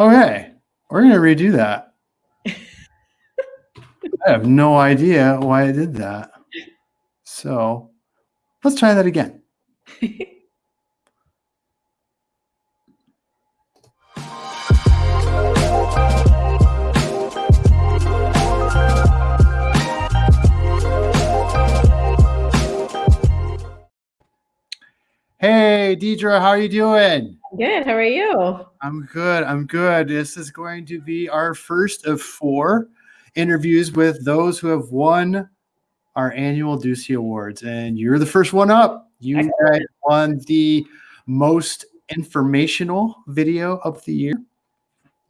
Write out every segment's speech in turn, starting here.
Oh, okay, we're gonna redo that. I have no idea why I did that. So let's try that again. Hey, Deidre, how are you doing? Good. How are you? I'm good. I'm good. This is going to be our first of four interviews with those who have won our annual Ducey Awards. And you're the first one up. You guys won the most informational video of the year.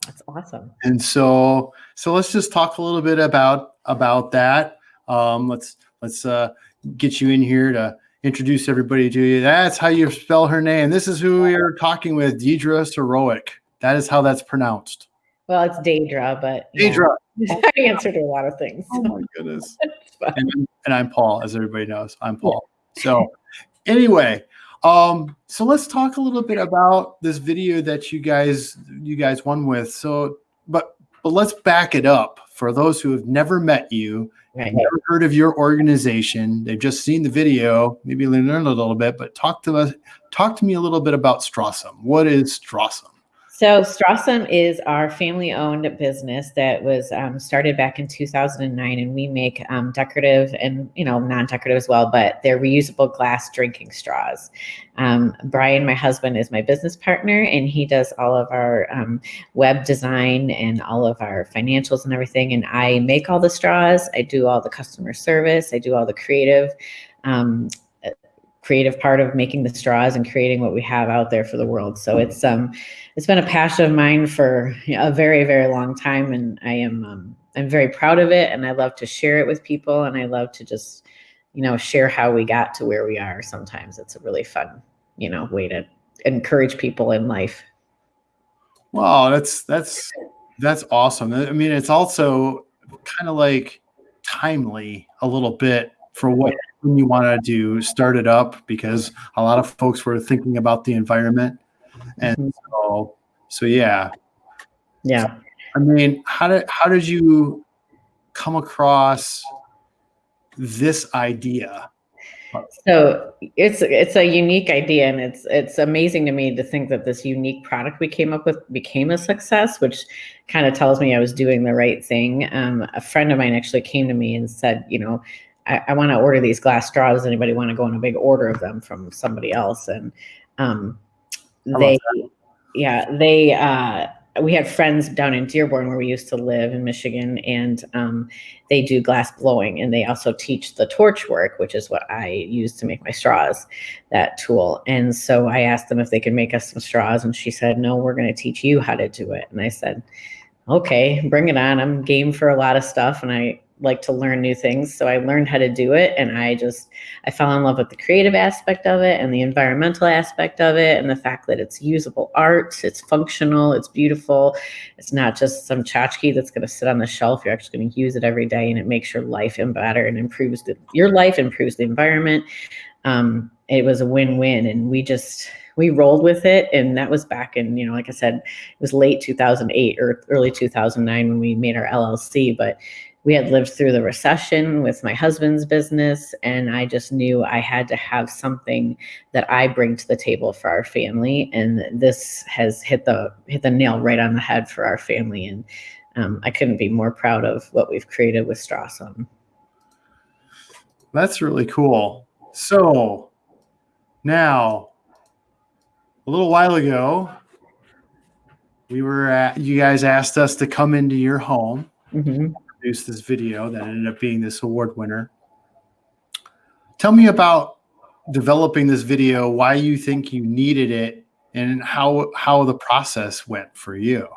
That's awesome. And so so let's just talk a little bit about about that. Um, let's let's uh, get you in here to introduce everybody to you. That's how you spell her name. This is who we are talking with, Deidre Sorowick. That is how that's pronounced. Well, it's Deidre, but Deidre. Yeah. I answered a lot of things. Oh my goodness. and, and, I'm Paul, as everybody knows. I'm Paul. So anyway, um, so let's talk a little bit about this video that you guys you guys won with. So, but but let's back it up for those who have never met you Right. Never heard of your organization. They've just seen the video, maybe learned a little bit, but talk to us, talk to me a little bit about Strawesome. What is Strawesome? So Strawesome is our family-owned business that was um, started back in 2009, and we make um, decorative and you know non-decorative as well, but they're reusable glass drinking straws. Um, Brian, my husband, is my business partner, and he does all of our um, web design and all of our financials and everything. And I make all the straws. I do all the customer service. I do all the creative um, creative part of making the straws and creating what we have out there for the world. So it's um it's been a passion of mine for a very very long time, and I am um, I'm very proud of it, and I love to share it with people, and I love to just you know share how we got to where we are. Sometimes it's a really fun you know way to encourage people in life. Wow, that's that's that's awesome. I mean, it's also kind of like timely a little bit for what you want to do start it up because a lot of folks were thinking about the environment. And mm-hmm. so so yeah. Yeah. I mean how did how did you come across this idea? So it's it's a unique idea and it's it's amazing to me to think that this unique product we came up with became a success which kind of tells me i was doing the right thing. Um, a friend of mine actually came to me and said you know I, I want to order these glass straws. Anybody want to go on a big order of them from somebody else? And um, they, yeah, they, uh, we had friends down in Dearborn where we used to live in Michigan, and um, they do glass blowing, and they also teach the torch work, which is what I use to make my straws, that tool. And so I asked them if they could make us some straws, and she said, "No, we're going to teach you how to do it." And I said, "Okay, bring it on. I'm game for a lot of stuff." And I like to learn new things. So I learned how to do it and I just I fell in love with the creative aspect of it and the environmental aspect of it and the fact that it's usable art, it's functional, it's beautiful. It's not just some tchotchke that's going to sit on the shelf. You're actually going to use it every day and it makes your life better and improves the, your life, improves the environment. Um, it was a win-win and we just we rolled with it and that was back in you know like i said it was late 2008 or early 2009 when we made our llc but we had lived through the recession with my husband's business and i just knew i had to have something that i bring to the table for our family and this has hit the hit the nail right on the head for our family and um, i couldn't be more proud of what we've created with strawesome. That's really cool. So now a little while ago we were at you guys asked us to come into your home. Mm-hmm produce this video that ended up being this award winner. Tell me about developing this video, why you think you needed it, and how how the process went for you.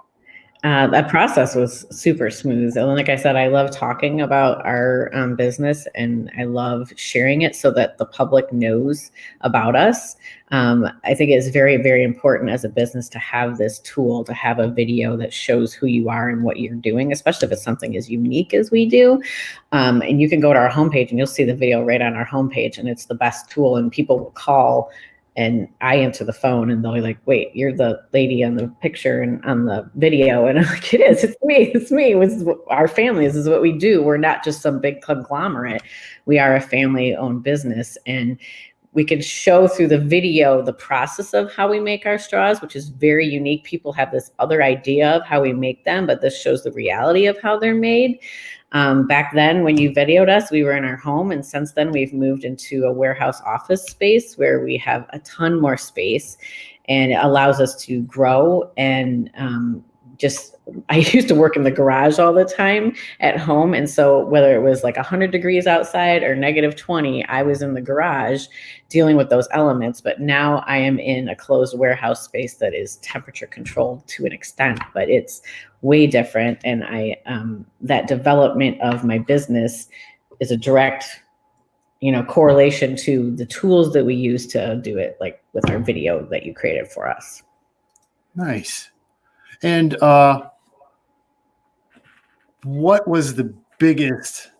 Uh, that process was super smooth. And like I said, I love talking about our um, business and I love sharing it so that the public knows about us. Um, I think it's very, very important as a business to have this tool, to have a video that shows who you are and what you're doing, especially if it's something as unique as we do. Um, and you can go to our homepage and you'll see the video right on our homepage and it's the best tool and people will call and I answer the phone and they'll be like, wait, you're the lady on the picture and on the video. And I'm like, it is, it's me, it's me. This is our family. This is what we do. We're not just some big conglomerate. We are a family owned business. And we can show through the video the process of how we make our straws, which is very unique. People have this other idea of how we make them, but this shows the reality of how they're made. Um, back then, when you videoed us, we were in our home, and since then, we've moved into a warehouse office space where we have a ton more space, and it allows us to grow and um, just I used to work in the garage all the time at home. And so whether it was like 100 degrees outside or negative 20, I was in the garage dealing with those elements. But now I am in a closed warehouse space that is temperature controlled to an extent, but it's way different. And I, um, that development of my business is a direct, you know, correlation to the tools that we use to do it, like with our video that you created for us. Nice. And uh, what was the biggest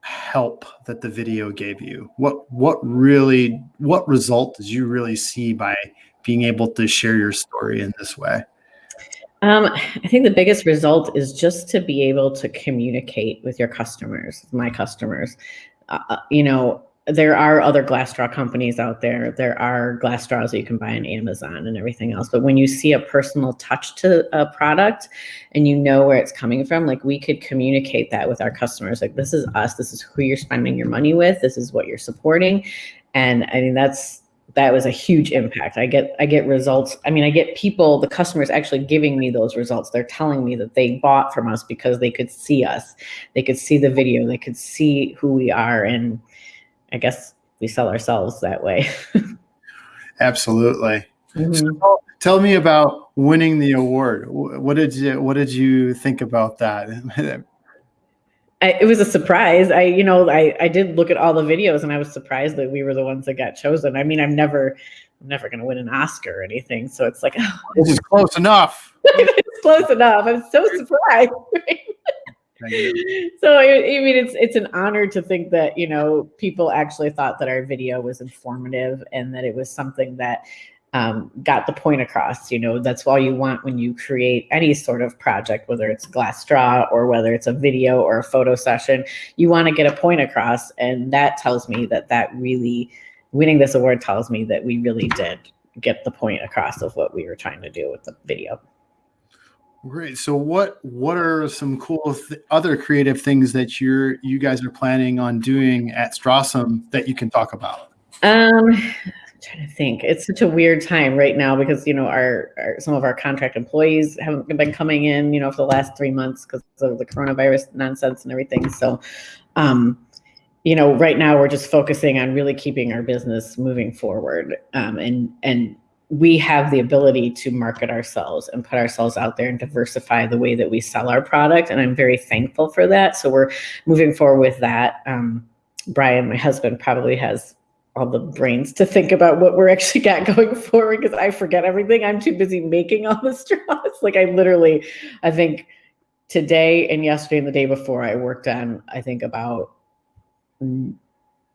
help that the video gave you? What what really what result did you really see by being able to share your story in this way? Um, I think the biggest result is just to be able to communicate with your customers, my customers. Uh, uh you know, there are other glass straw companies out there. There are glass straws that you can buy on Amazon and everything else. But when you see a personal touch to a product and you know where it's coming from, like we could communicate that with our customers. Like this is us. This is who you're spending your money with. This is what you're supporting. And I mean that's that was a huge impact. I get I get results. I mean, I get people, the customers actually giving me those results. They're telling me that they bought from us because they could see us. They could see the video. They could see who we are and I guess we sell ourselves that way. Absolutely. Mm-hmm. So tell me about winning the award. What did you What did you think about that? I, it was a surprise. I, you know, I, I did look at all the videos and I was surprised that we were the ones that got chosen. I mean, I'm never, I'm never going to win an Oscar or anything. So it's like, oh, this is close enough. it's close enough. I'm so surprised. So I, mean it's it's an honor to think that you know people actually thought that our video was informative and that it was something that um, got the point across. You know, that's all you want when you create any sort of project, whether it's glass straw or whether it's a video or a photo session. You want to get a point across, and that tells me that that really winning this award tells me that we really did get the point across of what we were trying to do with the video. Great. So what what are some cool th- other creative things that you're you guys are planning on doing at Strawesome that you can talk about? Um I'm trying to think. It's such a weird time right now because you know our, our some of our contract employees haven't been coming in, you know, for the last three months because of the coronavirus nonsense and everything. So um you know, right now we're just focusing on really keeping our business moving forward um, and and we have the ability to market ourselves and put ourselves out there and diversify the way that we sell our product. And I'm very thankful for that. So we're moving forward with that. Um, Brian, my husband, probably has all the brains to think about what we're actually got going forward because I forget everything. I'm too busy making all the straws. Like I literally, I think today and yesterday and the day before, I worked on, I think about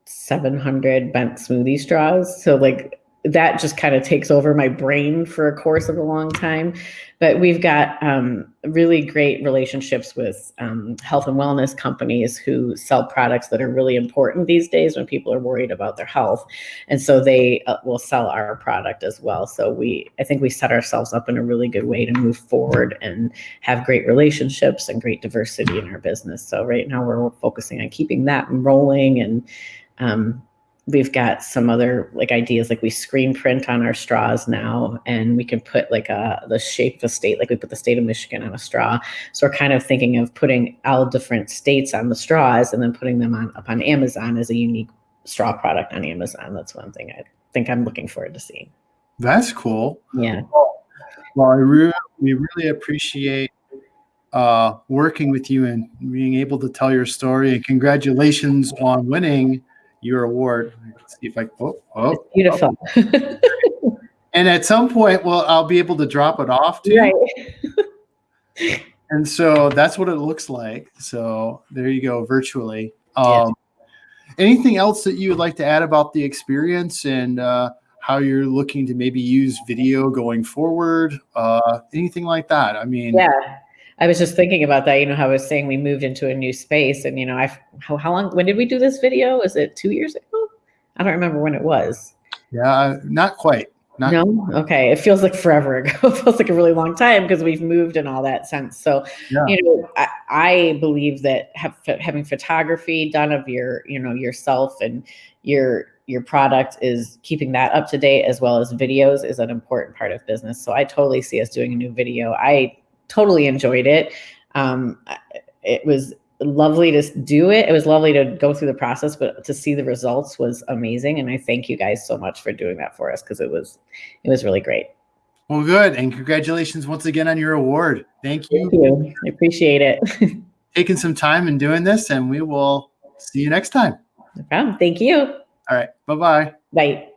700 bent smoothie straws. So like that just kind of takes over my brain for a course of a long time. But we've got um, really great relationships with um, health and wellness companies who sell products that are really important these days when people are worried about their health, and so they uh, will sell our product as well. So we, I think, we set ourselves up in a really good way to move forward and have great relationships and great diversity in our business. So right now we're focusing on keeping that rolling and um, we've got some other like ideas like we screen print on our straws now and we can put like a the shape of a state like we put the state of michigan on a straw. So we're kind of thinking of putting all different states on the straws and then putting them on up on amazon as a unique straw product on amazon. That's one thing i think i'm looking forward to seeing. That's cool. Yeah. Well i really we really appreciate uh, working with you and being able to tell your story and congratulations on winning your award. See if I oh oh it's beautiful. Oh. and at some point, well, I'll be able to drop it off to right. and so that's what it looks like. So there you go, virtually. Um. Anything else that you would like to add about the experience and uh, how you're looking to maybe use video going forward, uh, anything like that. I mean, yeah. I was just thinking about that. You know, how I was saying we moved into a new space, and you know, I how, how long? When did we do this video? Is it two years ago? I don't remember when it was. Yeah, not quite. Not no, okay. It feels like forever ago. it feels like a really long time because we've moved in all that sense. So, yeah. you know, I, I believe that have, having photography done of your, you know, yourself and your your product is keeping that up to date as well as videos is an important part of business. So I totally see us doing a new video. I totally enjoyed it. Um, it was lovely to do it. It was lovely to go through the process, but to see the results was amazing. And I thank you guys so much for doing that for us because it was it was really great. Well, good. And congratulations once again on your award. Thank you. Thank you. I appreciate it. Taking some time and doing this, and we will see you next time. No problem. Thank you. All right. Bye-bye. Bye.